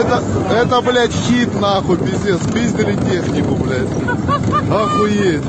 это, это, блядь, хит, нахуй, пиздец. Пиздили технику, блядь. Охуеть.